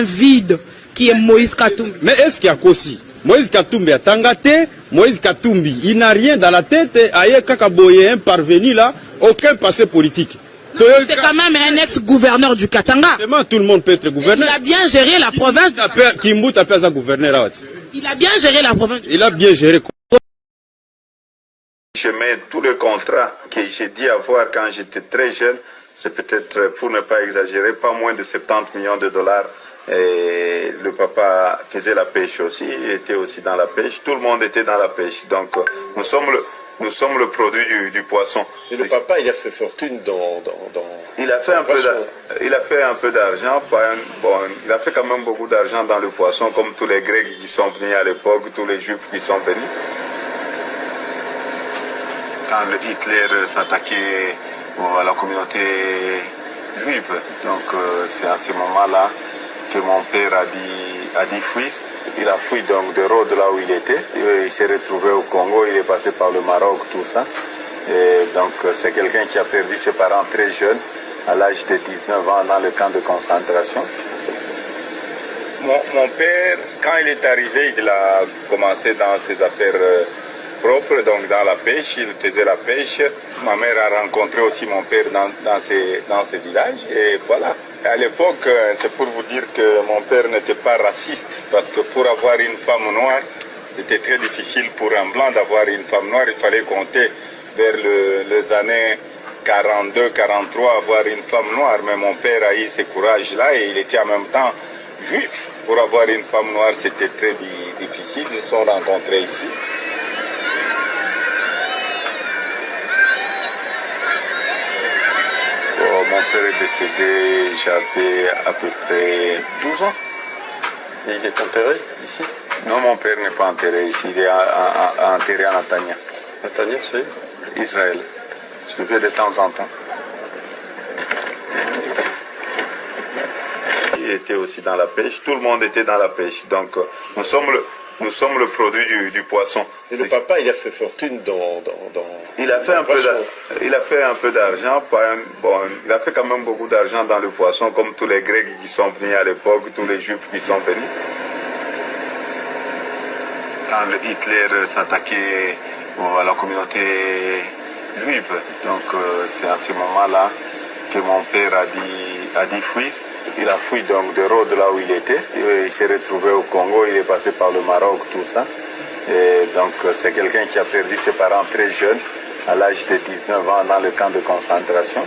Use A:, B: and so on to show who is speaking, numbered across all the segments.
A: un vide qui est Moïse Katumbi.
B: Mais est-ce qu'il y a Kossi Moïse Katumbi a tangate, Moïse Katumbi, il n'a rien dans la tête, aye Kakaboye, un parvenu là, aucun passé politique.
A: C'est quand même un ex-gouverneur du Katanga.
B: Tout le monde peut être gouverneur.
A: Il a bien géré la province.
B: Kimbut appelle ça gouverneur.
A: Il a bien géré la province.
B: Il a bien géré.
C: Je mets tous les contrats que j'ai dit avoir quand j'étais très jeune, c'est peut-être, pour ne pas exagérer, pas moins de 70 millions de dollars. Et le papa faisait la pêche aussi, il était aussi dans la pêche, tout le monde était dans la pêche. Donc nous sommes le, nous sommes le produit du, du poisson.
D: Et le papa, il a fait fortune dans... dans, dans
C: il, a fait un peu il a fait un peu d'argent, bon, il a fait quand même beaucoup d'argent dans le poisson, comme tous les Grecs qui sont venus à l'époque, tous les Juifs qui sont venus quand Hitler s'attaquait à la communauté juive. Donc c'est à ce moment-là mon père a dit, a. Il a fui donc de Rhodes là où il était. Il s'est retrouvé au Congo, il est passé par le Maroc, tout ça. Et donc c'est quelqu'un qui a perdu ses parents très jeunes, à l'âge de 19 ans, dans le camp de concentration. Mon, mon, père, quand il est arrivé, il a commencé dans ses affaires propre, donc dans la pêche, il faisait la pêche. Ma mère a rencontré aussi mon père dans, dans, ces, dans ces villages et voilà. À l'époque, c'est pour vous dire que mon père n'était pas raciste parce que pour avoir une femme noire, c'était très difficile pour un blanc d'avoir une femme noire. Il fallait compter vers le, les années 42, 43, avoir une femme noire. Mais mon père a eu ce courage-là et il était en même temps juif. Pour avoir une femme noire, c'était très difficile. Ils se sont rencontrés ici. Mon père est décédé, j'avais à peu près 12 ans.
D: Et il est enterré ici?
C: Non, mon père n'est pas enterré ici, il est à, à, à, enterré à Natania.
D: Natania, c'est?
C: Israël. Je vais de temps en temps. Il était aussi dans la pêche, tout le monde était dans la pêche. Donc nous sommes le, nous sommes le produit du, du poisson.
D: Et le papa, il a fait fortune dans... dans, dans
C: il, a fait un peu il a fait un peu d'argent, bon, il a fait quand même beaucoup d'argent dans le poisson, comme tous les Grecs qui sont venus à l'époque, tous les Juifs qui sont venus. Quand Hitler s'attaquait à la communauté juive, donc c'est à ce moment-là que mon père a dit, a dit fuir. Il a fui donc de Rhodes là où il était. Il s'est retrouvé au Congo, il est passé par le Maroc, tout ça. Donc c'est quelqu'un qui a perdu ses parents très jeunes, à l'âge de 19 ans, dans le camp de concentration.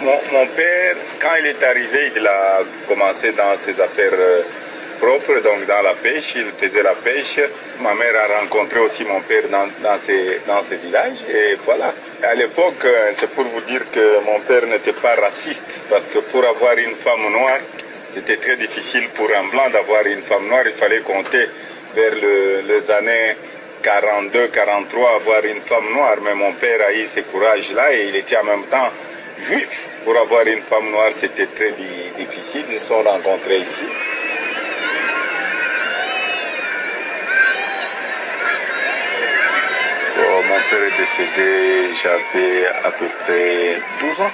C: Mon, père, quand il est arrivé, il a commencé dans ses affaires propres, donc dans la pêche, il faisait la pêche. Ma mère a rencontré aussi mon père dans, dans, ces, dans villages, et voilà. À l'époque, c'est pour vous dire que mon père n'était pas raciste, parce que pour avoir une femme noire, c'était très difficile pour un blanc d'avoir une femme noire. Il fallait compter vers le, les années 42, 43, avoir une femme noire. Mais mon père a eu ce courage-là et il était en même temps juif. Pour avoir une femme noire, c'était très difficile. Ils se sont rencontrés ici. mon père est décédé, j'avais à peu près 12 ans.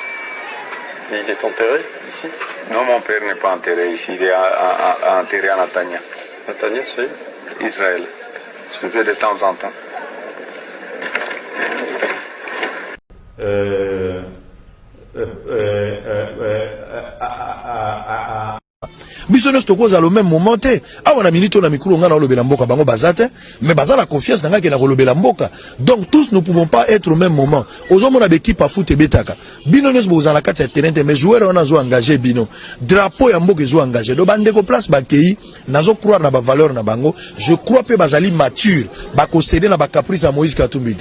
D: Et il est enterré ici?
C: Non, mon père n'est pas enterré ici, il est à, à, à, enterré à Natania.
D: Natania, c'est?
C: Israël. Je vais de temps en temps.
E: Euh, euh, biso nyonso tokozala même moment te. Awa na minute oyo na mikulu ngai naolobela mboka bango baza te. Mais baza confiance na donc tous ne pouvons pas être au même moment. Ozomona bekipe afut ebetaka. Bino nyonso bozala na kati ya terrain te mais joueur wana azo engage bino. Drapeau ya mboka do place bakei nazo croire na bavaleur na bango. Je crois mpe bazali mature. Na bacaprice ya moïse katumbi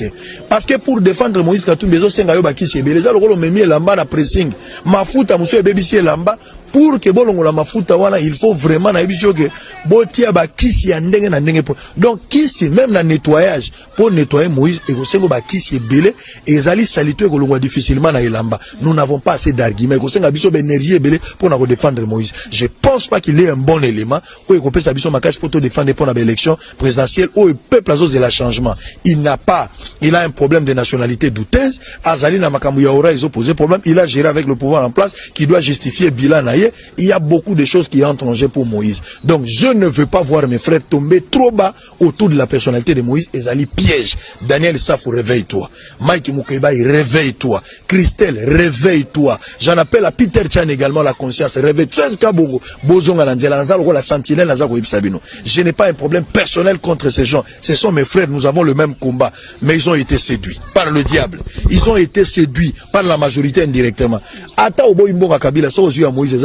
E: parce que pour défendre moïse katumbi ezosenga yo bakisi ebele. Eza lokola omemi elamba na pressing. Mafuta ebebisi elamba pour ke bolongola mafuta wana il faut vraiment nayebi biso ke botia bakisi ya ndenge na ndenge po. Donc kisi même na nettoyage pour nettoyer moïse ekosenga bakisi ebele ezali salito ekolongwa difficilement na elamba. Nous n'avons pas assez d'argument ekosenga biso baénergie ebele mpona kodéfendre moïse. Je pense pas qu'il est un bon élément oyo ekopesa biso makasi mpo todéfendre mpona baélection présidentielle oyo peuple azozela changement. Il n'a pas il a un problème de nationalité douteuse. Azali na makambo ya ora ezoposer problème. Il a géré avec le pouvoir en place qui doit justifier bilan na ye il y a beaucoup de choses qui entrent en jeu pour Moïse. Donc, je ne veux pas voir mes frères tomber trop bas autour de la personnalité de Moïse. Ezali piège. Daniel Safo, réveille-toi. Mike Mukebai, réveille-toi. Christelle, réveille-toi. J'en appelle à Peter Chan également la conscience. Réveille-toi. Je n'ai pas un problème personnel contre ces gens. Ce sont mes frères. Nous avons le même combat. Mais ils ont été séduits par le diable. Ils ont été séduits par la majorité indirectement. Ata Kabila, ya Moïse,